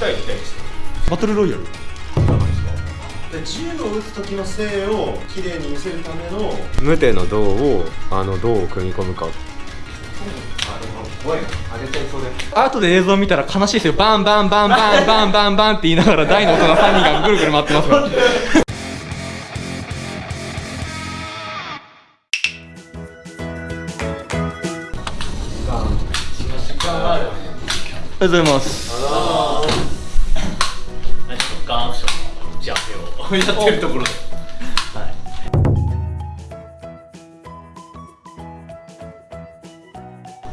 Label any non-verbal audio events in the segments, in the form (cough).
たいみたいですバトルロイヤル。で銃を撃つ時の性を綺麗に見せるための無手の銅をあの銅を組み込むか。あでも怖いなあげちゃいそうで後で映像見たら悲しいですよバンバンバンバンバンバンバンって言いながら大の大人3人がぐるぐる回ってますからありがとうございますせをやってるところで、は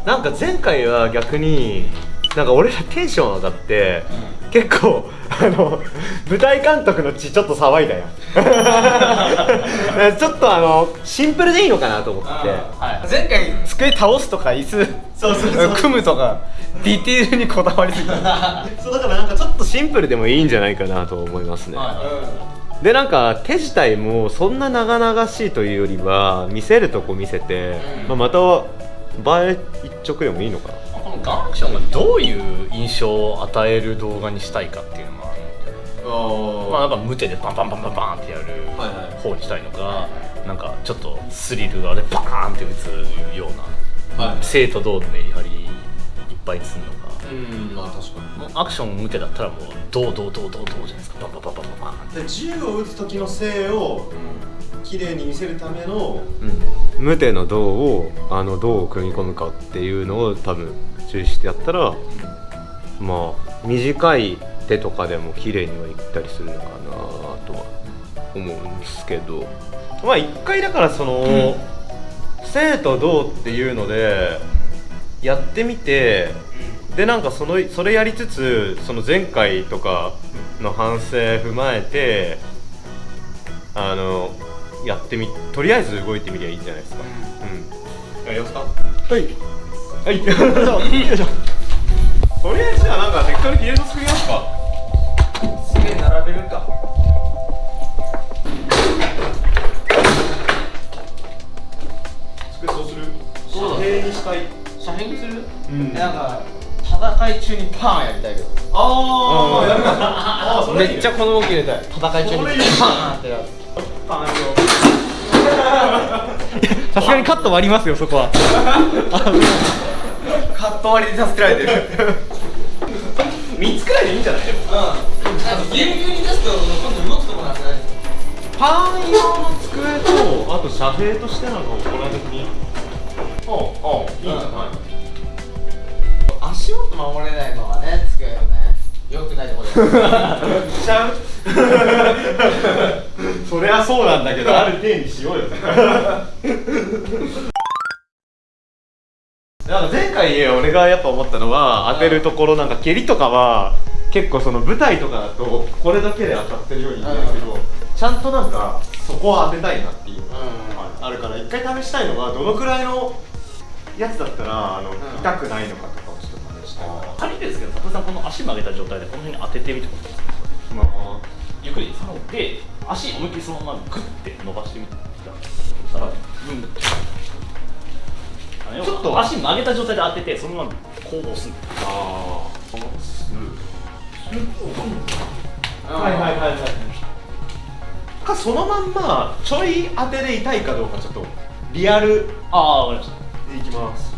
い、なんか前回は逆になんか俺らテンション上がって、結構あの舞台監督の血ちょっと騒いだよ (laughs) ちょっとあのシンプルでいいのかなと思って。はい、前回机倒すとか椅子そうそうそう。組むとかディテールにこだわりすぎた。(laughs) そうだからなんかちょっとシンプルでもいいんじゃないかなと思いますね、でなんか手自体もそんな長々しいというよりは見せるとこ見せて、まあ、また映え一直でもいいのかな。このガンアクションがどういう印象を与える動画にしたいかっていうのがまあなんか無手でバンバンバンバンバンってやる方にしたいのか、なんかちょっとスリルがでバーンって打つような、生と銅のメリハリいっぱいするのか、うんまあ確かもうアクション無手だったらもう銅銅銅銅銅じゃないですか。バンバンバンバンバン。バンで銃を撃つ時の性を綺麗に見せるための無手の銅をあの銅を組み込むかっていうのを多分注意してやったらまあ短い手とかでも綺麗にはいったりするのかなとは思うんですけど。まあ一回だからその、生と銅っていうのでやってみてでなんかそのそれやりつつその前回とかの反省踏まえてあのやってみとりあえず動いてみりゃいいんじゃないですか。うん、やりますか？はい。はい。よいしょ。とりあえずじゃあなんか適当にフィールド作りますか。すげえ並べるか。机そうする。そう平にしたい。遮蔽にする、うん。なんか戦い中にパーンやりたいけど。ああやるかああそれめっちゃこの動き入れたい戦い中にパーンってやる。パンよさすがにカット割りますよそこは。(laughs) カット割りで助けられてる。(laughs) 3つくらいでいいんじゃない？でも。うん。ぎゅうぎゅうに出すと今度動くとこなないパン用の机とあと遮蔽としてなんかこの時にああいいんじゃない足元守れないのはね机よね。よくないところしちゃうそりゃそうなんだけどある程にしようよ。(laughs) なんか前回俺がやっぱ思ったのは当てるところなんか蹴りとかは結構その舞台とかだとこれだけで当たってるように見えるけどちゃんとなんかそこを当てたいなっていうのがあるから一回試したいのはどのくらいのやつだったらあの痛くないのかとか仮ですけど佐藤さんこの足曲げた状態でこの辺に当ててみてください。まあゆっくりですで足思いっきりそのままグッて伸ばしてみてそしたらうんちょっと足曲げた状態で当ててそのままこう押すんですあはいはいはいはいかそのまんまちょい当てで痛いかどうかちょっとリアルああわかりました。でいきます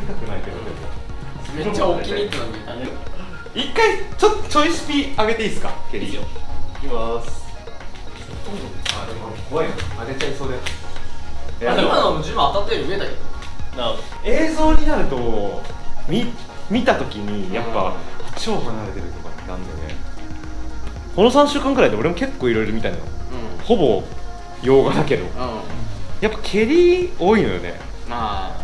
痛くないけどでもめっちゃ大きに入ってのに。一回ちょちょいスピ上げていいですか蹴りいいいきますあでも怖いな上げちゃいそうでいやでも今のも自分当たったより上だけどな映像になると見見た時にやっぱ超離れて。るとかなんだよねこの3週間くらいで俺も結構いろいろ見たのようんほぼ洋画だけどうんやっぱ蹴り多いのよねまあ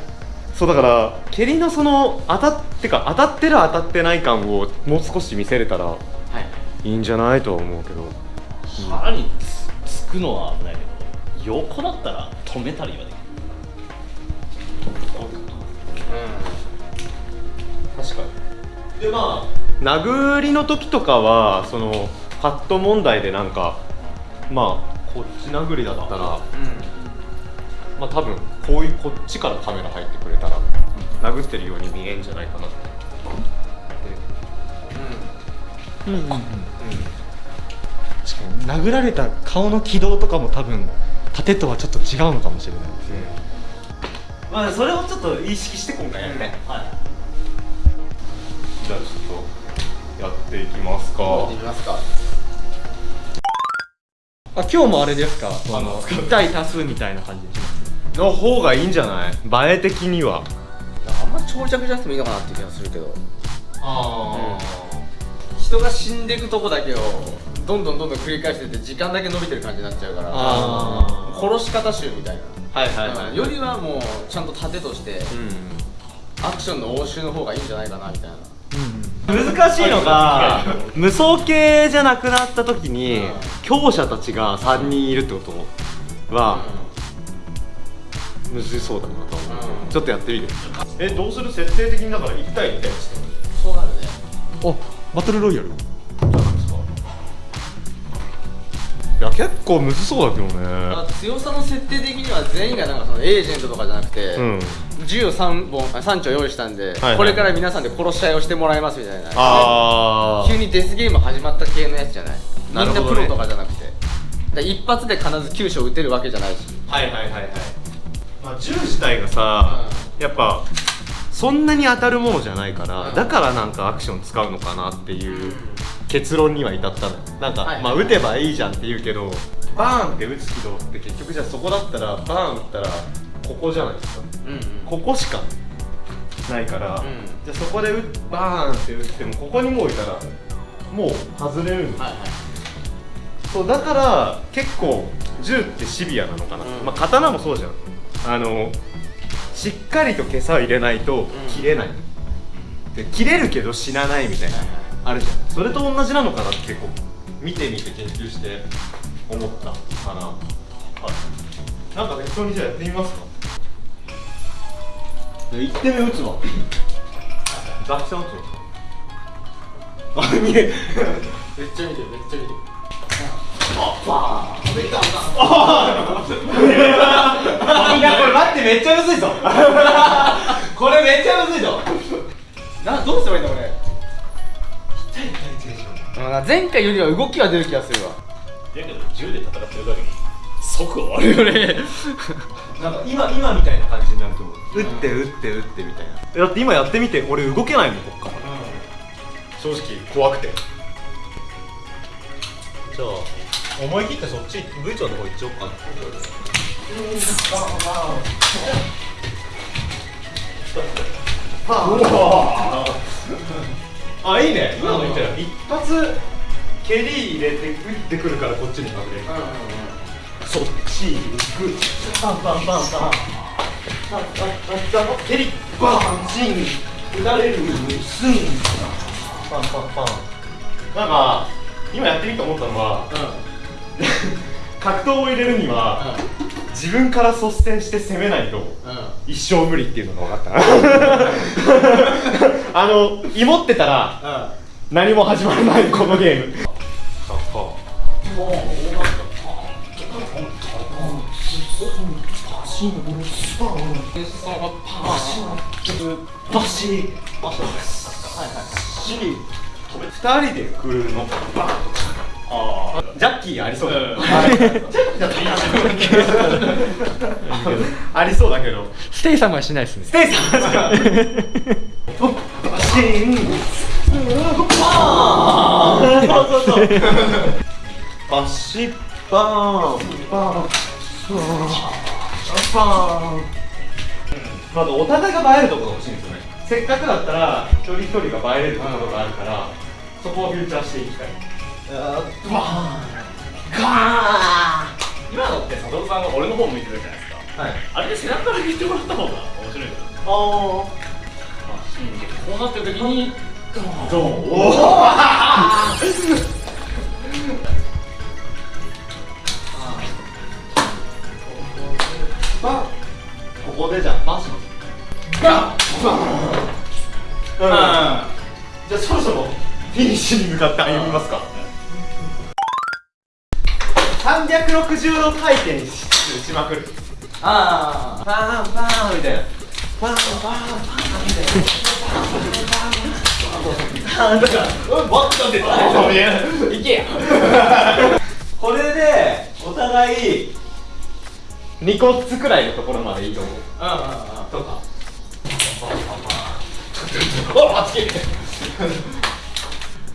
そうだから蹴りのその当たってか当たってる当たってない感をもう少し見せれたらはい。いいんじゃないとは思うけど。腹につつくのは危ないけど横だったら止めたりはできる。確かに。でまあ殴りの時とかはそのカット問題でなんかまあこっち殴りだったらまあ多分こういうこっちからカメラ入ってくれたら殴ってるように見えんじゃないかなって。うん。うん。うん。確かに殴られた顔の軌道とかも多分盾とはちょっと違うのかもしれないですねまあそれをちょっと意識して今回やるねじゃあちょっとやっていきますか行ってみますかあ今日もあれですかあの1対多数みたいな感じでしますの方がいいんじゃない？映え的には。あんま長尺じゃなくてもいいのかなって気がするけど。あ人が死んでいくとこだけをどんどんどんどん繰り返してて時間だけ伸びてる感じになっちゃうから。あ殺し方集みたいな。はいはいはい、うん。よりはもうちゃんと盾としてアクションの応酬の方がいいんじゃないかなみたいな。難しいのが無双系じゃなくなった時にうん。強者たちが3人いるってことはむずそうだなと思う、うんちょっとやってみてえどうする設定的にだから1対1対1してそうなるねあバトルロイヤル。いや結構むずそうだけどね。あ強さの設定的には全員がなんかそのエージェントとかじゃなくて、うん。銃を3本あ3丁用意したんで、はいこれから皆さんで殺し合いをしてもらいますみたいな。あ急にデスゲーム始まった系のやつじゃない？みんななるほどね。プロとかじゃなくて。一発で必ず9勝打てるわけじゃないし。はいはいはいはい、まあ、銃自体がさ、やっぱそんなに当たるものじゃないから、うん。だからなんかアクション使うのかなっていう結論には至ったのなんか、はいまあ撃てばいいじゃんって言うけどバーンって撃つ軌道って結局じゃあそこだったらバーン撃ったらここじゃないですか。うんうん。ここしかないから、うん。じゃあそこで撃バーンって撃ってもここにもういたらもう外れるんですよはいはい。そうだから結構銃ってシビアなのかな、うん。まあ刀もそうじゃんあのしっかりと袈裟を入れないと切れない、で切れるけど死なないみたいな、あるじゃん。それと同じなのかなって結構見てみて研究して思ったかな。はい。なんか適当にじゃあやってみますか？1点目打つわ。ザキさん撃つの？あ見え。(laughs) めっちゃ見てるめっちゃ見てるいやこれ待ってめっちゃむずいぞ。(laughs) これめっちゃむずいぞ。などうすればいいんだこれ。うん前回よりは動きは出る気がするわ。だけど銃で戦ってるだけに即終わるよね。(laughs) なんか今今みたいな感じになると思う。打って打って打ってみたいな。だって今やってみて俺動けないもんこっから、正直怖くてじゃあ思い切ってそっち V 長の方行っちゃおうかなあいいね今の言ったら一発蹴り入れて打ってくるからこっちに隠れる、そっち行くパンパンパンパンあああ蹴りバンチン打たれるスンパンパンパンなん。か今やってみて思ったのは、格闘を入れるには、自分から率先して攻めないと、一生無理っていうのが分かった。(laughs) あの芋ってたら何も始まらないこのゲーム。バシバシ二人で来るのバー。ンとジャッキーありそう。だ、ジャッキーだったらありそうだけど。ステイ様はしないですね。ステイさんですかバシーン。そうそうそうバシッバーン。バーン。バーン。まずお互いが映えるところが欲しいんですよねせっかくだったら一人一人が映えれるところがあるからそこをフューチャーしていきたい。今のって佐藤さんが俺の方向いてるじゃないですか。はい。あれで背中から言ってもらった方が面白いんだよあこうなってる時にあどうおバンここでじゃあバンしますバン。バンうん。じゃあそろそろフィニッシュに向かって歩みますか。360度回転ししまくる。あパーンパーンみたいな。これでお互い2個つくらいのところまでいいと思うとか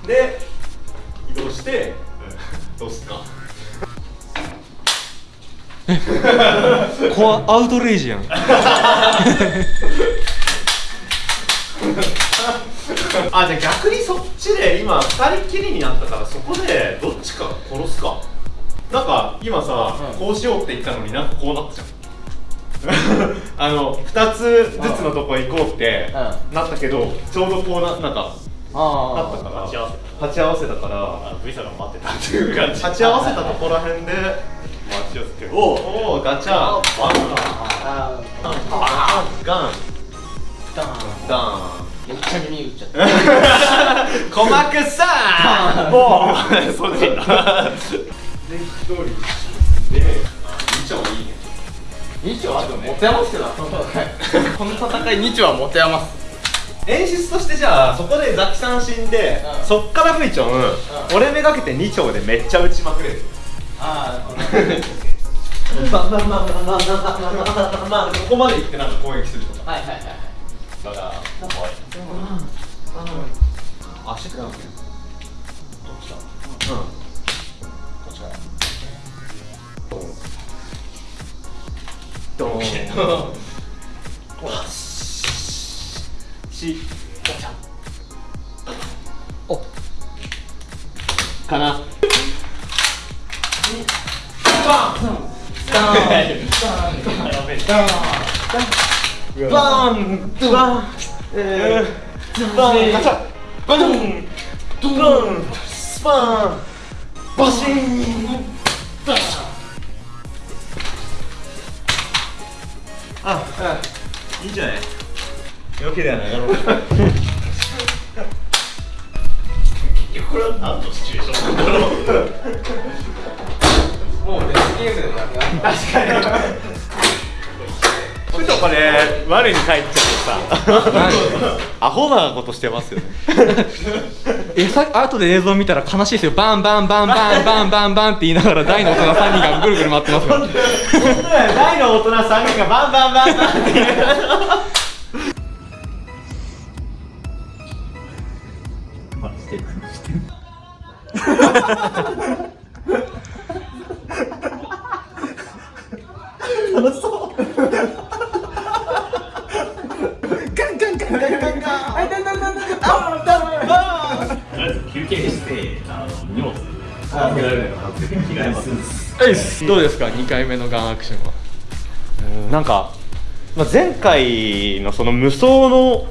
で移動してどうすか？コアアウトレイジやん。(laughs) あじゃあ逆にそっちで今二人きりになったからそこでどっちか殺すか。なんか今さ、こうしようって言ったのになんかこうなったじゃん。(laughs) あの2つずつのとこ行こうってなったけどちょうどこうななんかあったから。鉢合わせ鉢合わせたから。あ V さんが待ってたっていう感じ。鉢合わせたところらへんで。待ち合わせておおおガチャバン。ガンダーン。ダン。めっちゃ耳打っちゃった鼓膜さんもうそっちだ。二丁あと持て余してた。この戦い二丁は持て余す演出としてじゃあそこでザキさん死んで、うん、そっからフイチョン、うん、俺めがけて2丁でめっちゃ打ちまくれる。あ (laughs) あまあまあまあまあまあまあまあここまで行ってなんか攻撃するとかはいはいはいだから怖いあ足からどっちだうんこっちからドンドン 뚱뚱 뚱뚱 아, 예. 예. 예. 가자. 뚱뚱. 뚱뚱. 스파. 빠싱 아, 아 이제 이렇게 되나요 여러분 我に返っちゃってさ。アホなことしてますよね。えさ後で映像見たら悲しいですよ。バンバンバンバンバンバンバンって言いながら大の大人3人がぐるぐる回ってますよ。大の大人3人がバンバンバンバンって言 (laughs) うとりあえず休憩してあの荷物預けられないかなって着替えます。どうですか？2回目のガンアクションは。なんか、まあ、前回のその無双の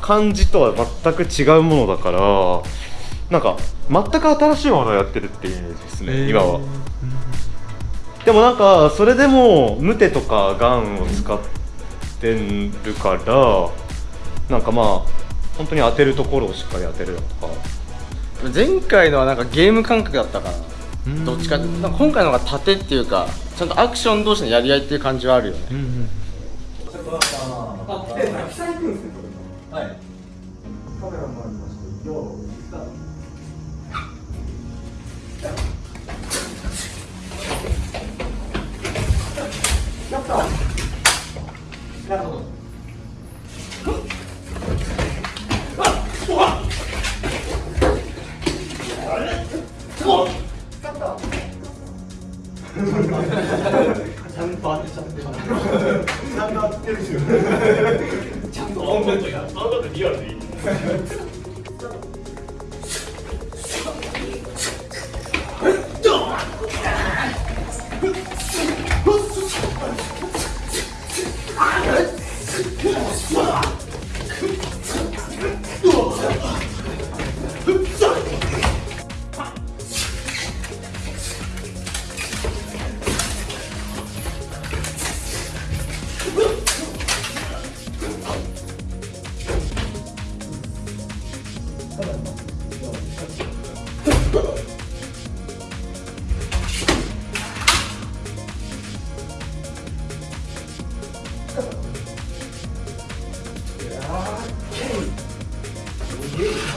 感じとは全く違うものだからなんか全く新しいものをやってるっていうイメージですね、今は。でもなんかそれでもムテとかガンを使ってるからなんかまあ本当に当てるところをしっかり当てるだとか前回のはなんかゲーム感覚だったかな。どっちかってなんか今回の方が盾っていうかちゃんとアクション同士のやり合いっていう感じはあるよね。どうも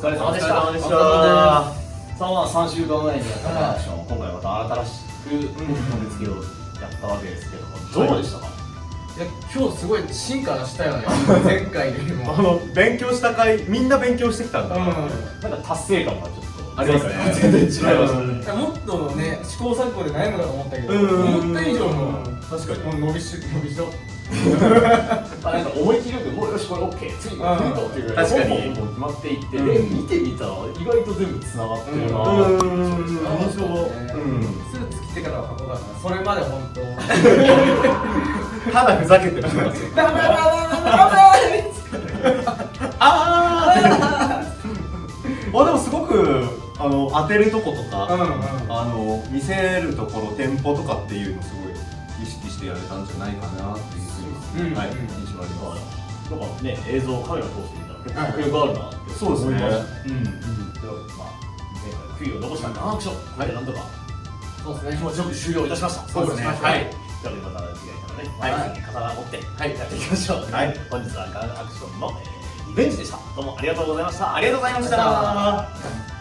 疲れ様でしたお疲れ様でした。さあまあ3週間前にやったアクション、今回また新しく本付けをやったわけですけども、どうでしたか、いや今日すごい進化したよね前回よりもあの勉強した回みんな勉強してきたんだ、なん。か達成感がちょっとありますね全然違いましたねもっとね試行錯誤で悩むかと思ったけどうん。思った以上の確かに伸びし伸びしろあなんか思 (laughs) よしこれ OK 次っていうぐらい確かに。決まっていって、うん。で見てみたら意外と全部つながってるな。うん。ー印象うん。スーツ着てからは箱だからそれまで本当。ただふざけてるダメダメダメダメあ (laughs) ああでもすごくあの当てるとことか、うんうんあの見せるところテンポとかっていうのすごい意識してやれたんじゃないかなっていうふうに、うんはい、うん印象あります。なんかね映像カメラ通してみたら結構迫力あるなって。そうですね。思いましたうん。でまあ前回悔いを残したんでアクションこれでなんとかそうですね。気持ちよく終了いたしました。そうですね。はい。とい。うことでまた次回からねはい。刀を持ってはいやっていきましょう。はい。本日はガンアクションのえーリベンジでした。どうもありがとうございました。ありがとうございました。